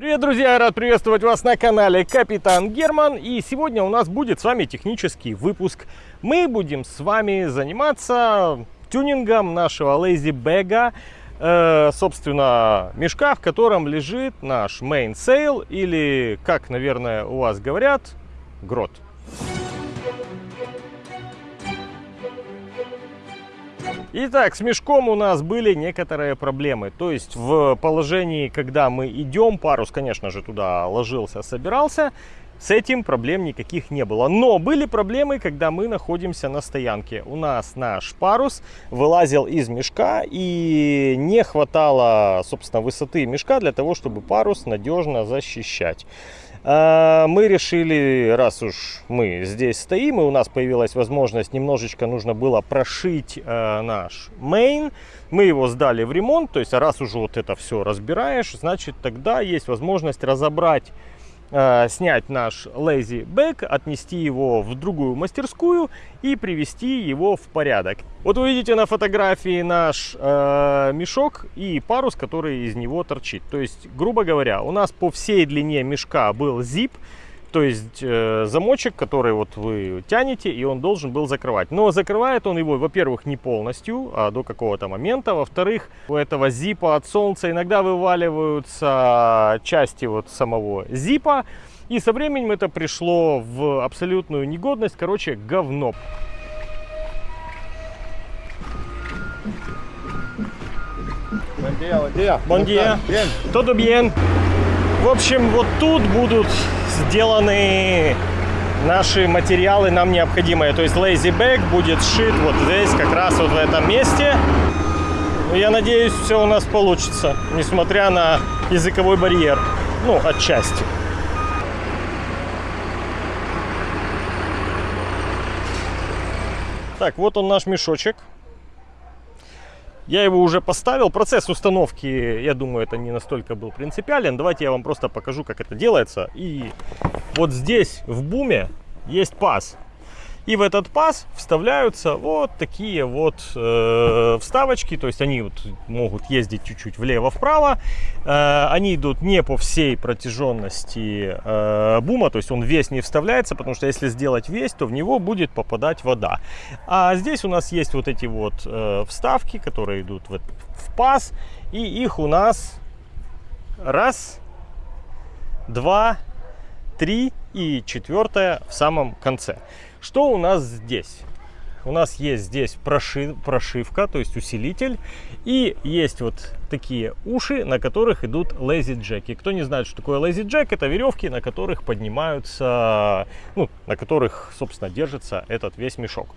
Привет, друзья! Рад приветствовать вас на канале Капитан Герман. И сегодня у нас будет с вами технический выпуск. Мы будем с вами заниматься тюнингом нашего Lazy Bag, э, собственно, мешка, в котором лежит наш sail, или, как, наверное, у вас говорят, грот. Итак, с мешком у нас были некоторые проблемы. То есть в положении, когда мы идем, парус, конечно же, туда ложился, собирался, с этим проблем никаких не было. Но были проблемы, когда мы находимся на стоянке. У нас наш парус вылазил из мешка и не хватало, собственно, высоты мешка для того, чтобы парус надежно защищать. А, мы решили, раз уж мы здесь стоим, и у нас появилась возможность, немножечко нужно было прошить э, наш main, мы его сдали в ремонт, то есть раз уже вот это все разбираешь, значит тогда есть возможность разобрать Э, снять наш lazy bag, отнести его в другую мастерскую и привести его в порядок. Вот вы видите на фотографии наш э, мешок и парус, который из него торчит. То есть, грубо говоря, у нас по всей длине мешка был zip, то есть э, замочек, который вот вы тянете, и он должен был закрывать. Но закрывает он его, во-первых, не полностью, а до какого-то момента. Во-вторых, у этого зипа от солнца иногда вываливаются части вот самого зипа. И со временем это пришло в абсолютную негодность. Короче, говно. Buen día, buen día. Buen día. Todo bien. В общем, вот тут будут сделаны наши материалы нам необходимые. То есть lazy bag будет сшит вот здесь, как раз вот в этом месте. Я надеюсь, все у нас получится, несмотря на языковой барьер. Ну, отчасти. Так, вот он наш мешочек. Я его уже поставил. Процесс установки, я думаю, это не настолько был принципиален. Давайте я вам просто покажу, как это делается. И вот здесь в буме есть паз. И в этот паз вставляются вот такие вот э, вставочки, то есть они вот могут ездить чуть-чуть влево-вправо. Э, они идут не по всей протяженности э, бума, то есть он весь не вставляется, потому что если сделать весь, то в него будет попадать вода. А здесь у нас есть вот эти вот э, вставки, которые идут в, в паз, и их у нас раз, два, три и четвертое в самом конце. Что у нас здесь? У нас есть здесь прошив, прошивка, то есть усилитель. И есть вот такие уши, на которых идут lazy джеки. Кто не знает, что такое lazy джек, это веревки, на которых поднимаются, ну, на которых, собственно, держится этот весь мешок.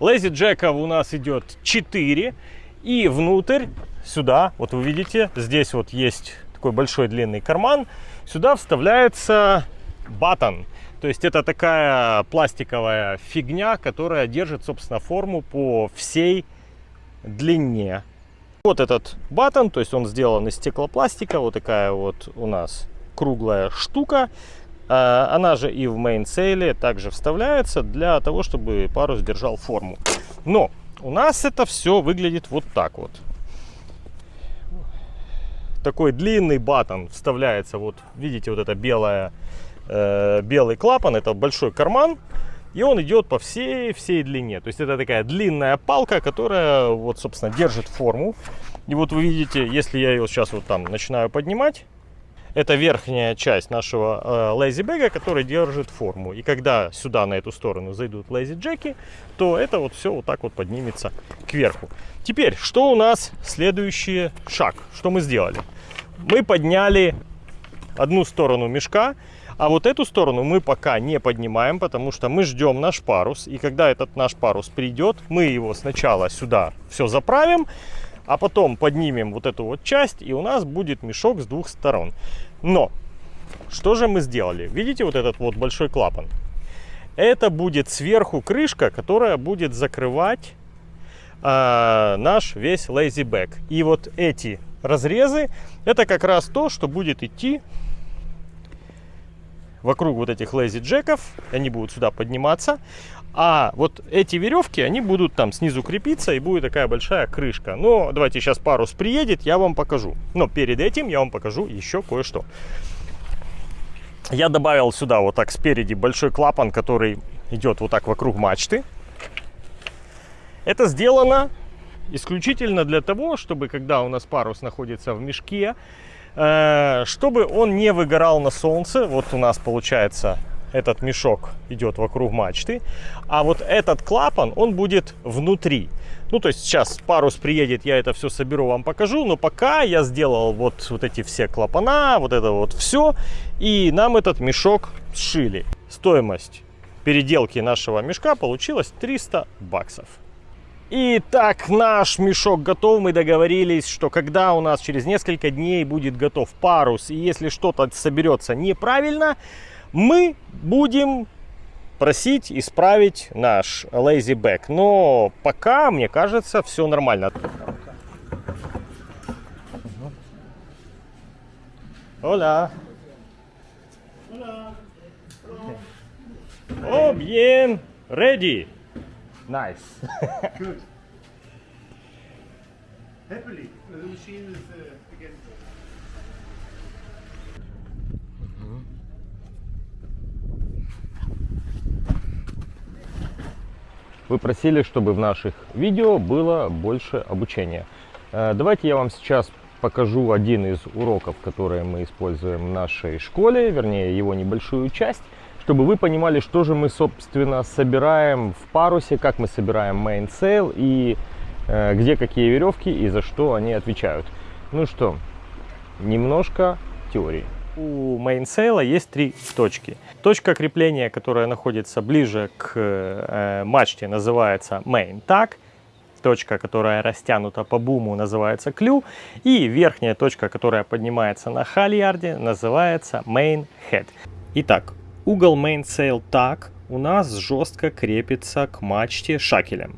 Lazy джеков у нас идет 4. И внутрь, сюда, вот вы видите, здесь вот есть такой большой длинный карман. Сюда вставляется батон. То есть это такая пластиковая фигня, которая держит, собственно, форму по всей длине. Вот этот батон, то есть он сделан из стеклопластика, вот такая вот у нас круглая штука. А, она же и в мейнсейле также вставляется для того, чтобы парус держал форму. Но у нас это все выглядит вот так вот. Такой длинный батон вставляется, вот видите, вот эта белая э, белый клапан, это большой карман, и он идет по всей, всей длине. То есть это такая длинная палка, которая вот, собственно, держит форму. И вот вы видите, если я ее сейчас вот там начинаю поднимать, это верхняя часть нашего э, bag, который держит форму. И когда сюда, на эту сторону, зайдут lazy джеки, то это вот все вот так вот поднимется кверху. Теперь, что у нас следующий шаг? Что мы сделали? Мы подняли одну сторону мешка, а вот эту сторону мы пока не поднимаем, потому что мы ждем наш парус. И когда этот наш парус придет, мы его сначала сюда все заправим, а потом поднимем вот эту вот часть, и у нас будет мешок с двух сторон. Но, что же мы сделали? Видите вот этот вот большой клапан? Это будет сверху крышка, которая будет закрывать э, наш весь bag. И вот эти разрезы, это как раз то, что будет идти вокруг вот этих lazy джеков, они будут сюда подниматься. А вот эти веревки, они будут там снизу крепиться и будет такая большая крышка. Но давайте сейчас парус приедет, я вам покажу. Но перед этим я вам покажу еще кое-что. я добавил сюда вот так спереди большой клапан, который идет вот так вокруг мачты. Это сделано исключительно для того, чтобы когда у нас парус находится в мешке, чтобы он не выгорал на солнце. Вот у нас получается этот мешок идет вокруг мачты, а вот этот клапан, он будет внутри. Ну, то есть сейчас парус приедет, я это все соберу, вам покажу, но пока я сделал вот, вот эти все клапана, вот это вот все, и нам этот мешок сшили. Стоимость переделки нашего мешка получилась 300 баксов. Итак, наш мешок готов. Мы договорились, что когда у нас через несколько дней будет готов парус, и если что-то соберется неправильно, мы будем просить исправить наш lazy back. Но пока, мне кажется, все нормально. Hola. Oh, bien. Ready. Nice. Good. Happily, the machine is uh, again. Вы просили, чтобы в наших видео было больше обучения. Э, Давайте я вам сейчас покажу один из уроков, которые мы используем в нашей школе, вернее его небольшую часть, чтобы вы понимали, что же мы, собственно, собираем в парусе, как мы собираем mainsail и э, где какие веревки и за что они отвечают. Ну что, немножко теории. У mainsail а есть три точки. Точка крепления, которая находится ближе к э, мачте, называется main tack. Точка, которая растянута по буму, называется клю. И верхняя точка, которая поднимается на хальярде, называется main head. Итак, угол mainsail tag у нас жестко крепится к мачте шакелем.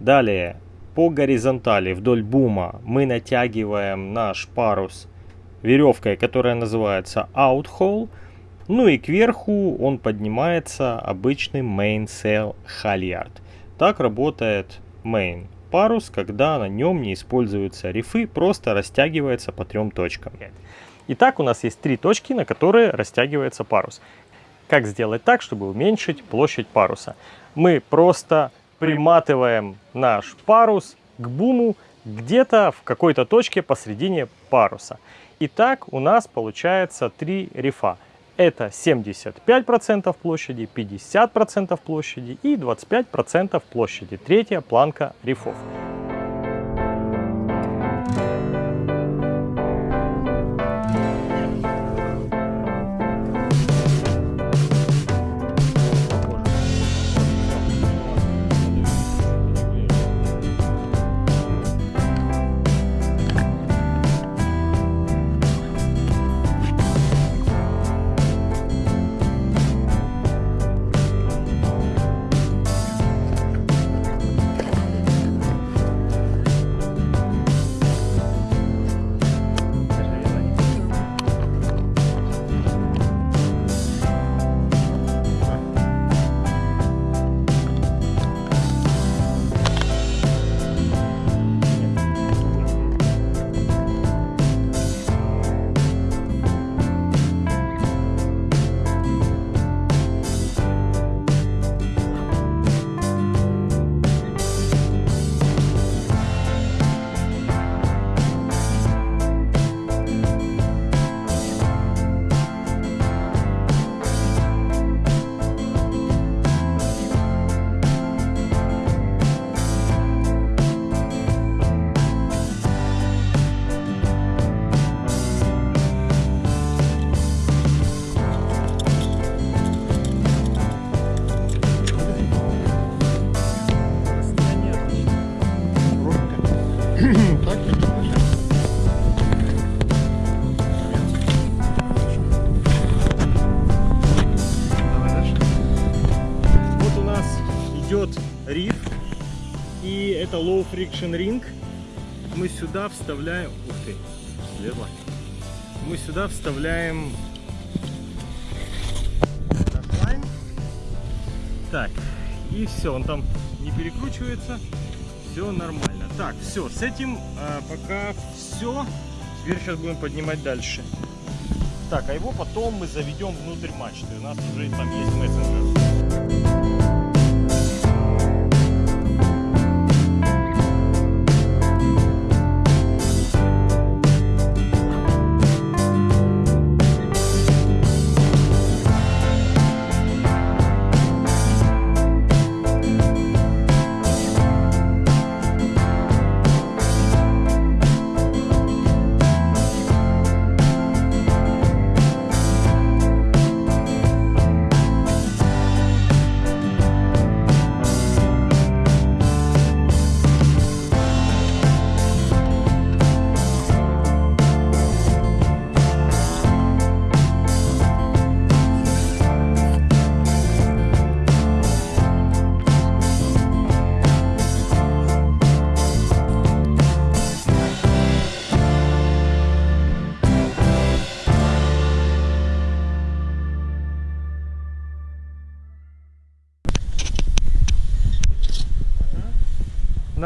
Далее, по горизонтали вдоль бума мы натягиваем наш парус веревкой, которая называется outhole. Ну и кверху он поднимается обычным mainsail halyard. Так работает main парус, когда на нем не используются рифы, просто растягивается по трем точкам. Итак, у нас есть три точки, на которые растягивается парус. Как сделать так, чтобы уменьшить площадь паруса? Мы просто приматываем наш парус к буму где-то в какой-то точке посредине паруса. Итак, у нас получается три рифа. Это 75% площади, 50% площади и 25% площади. Третья планка рифов. Риф, и это low friction ring. Мы сюда вставляем, ух ты, слева. Мы сюда вставляем. Так, и все, он там не перекручивается, все нормально. Так, все, с этим а, пока все. Теперь сейчас будем поднимать дальше. Так, а его потом мы заведем внутрь мачты. У нас уже там есть мессенджер.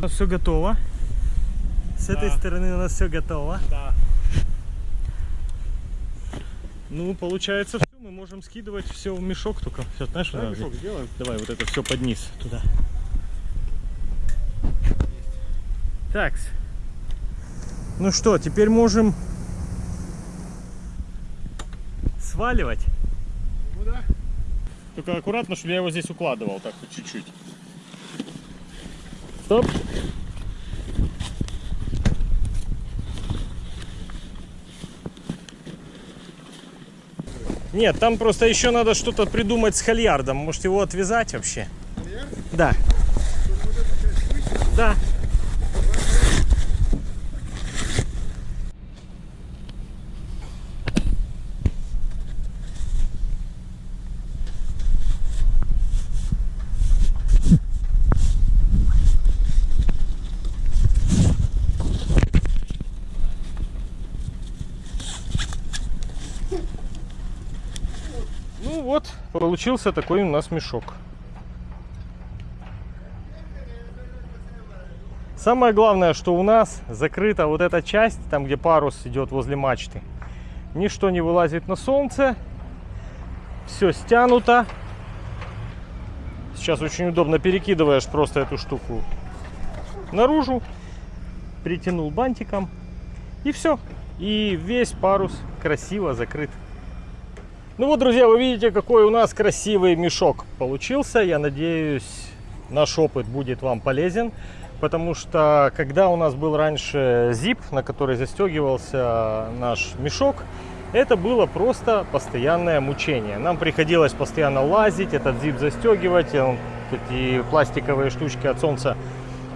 Нас все готово. С этой Да. стороны у нас все готово. Да. Ну, получается, все, мы можем скидывать все в мешок только. Все, знаешь, что Давай мешок сделаем. Давай вот это все под низ туда. Так. Ну что, теперь можем сваливать. Ну да. Только аккуратно, чтобы я его здесь укладывал так чуть-чуть. Стоп. Нет, там просто еще надо что-то придумать с хальярдом. Может его отвязать вообще? Да. Да. Ну вот, получился такой у нас мешок. Самое главное, что у нас закрыта вот эта часть, там где парус идет возле мачты. Ничто не вылазит на солнце. Все стянуто. Сейчас очень удобно перекидываешь просто эту штуку наружу. Притянул бантиком. И все. И весь парус красиво закрыт. Ну вот, друзья, вы видите, какой у нас красивый мешок получился. Я надеюсь, наш опыт будет вам полезен. Потому что, когда у нас был раньше зип, на который застегивался наш мешок, это было просто постоянное мучение. Нам приходилось постоянно лазить, этот зип застегивать, эти пластиковые штучки от солнца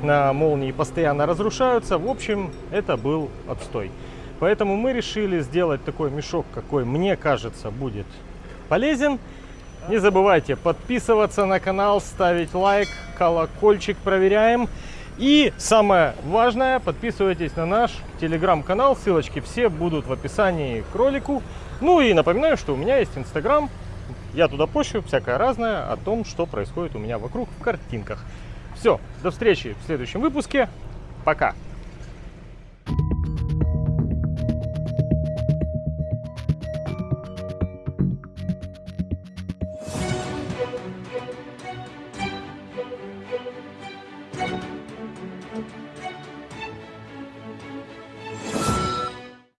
на молнии постоянно разрушаются. В общем, это был отстой. Поэтому мы решили сделать такой мешок, какой мне кажется будет полезен. Не забывайте подписываться на канал, ставить лайк, колокольчик проверяем. И самое важное, подписывайтесь на наш телеграм-канал. Ссылочки все будут в описании к ролику. Ну и напоминаю, что у меня есть инстаграм. Я туда пощу всякое разное о том, что происходит у меня вокруг в картинках. Все, до встречи в следующем выпуске. Пока.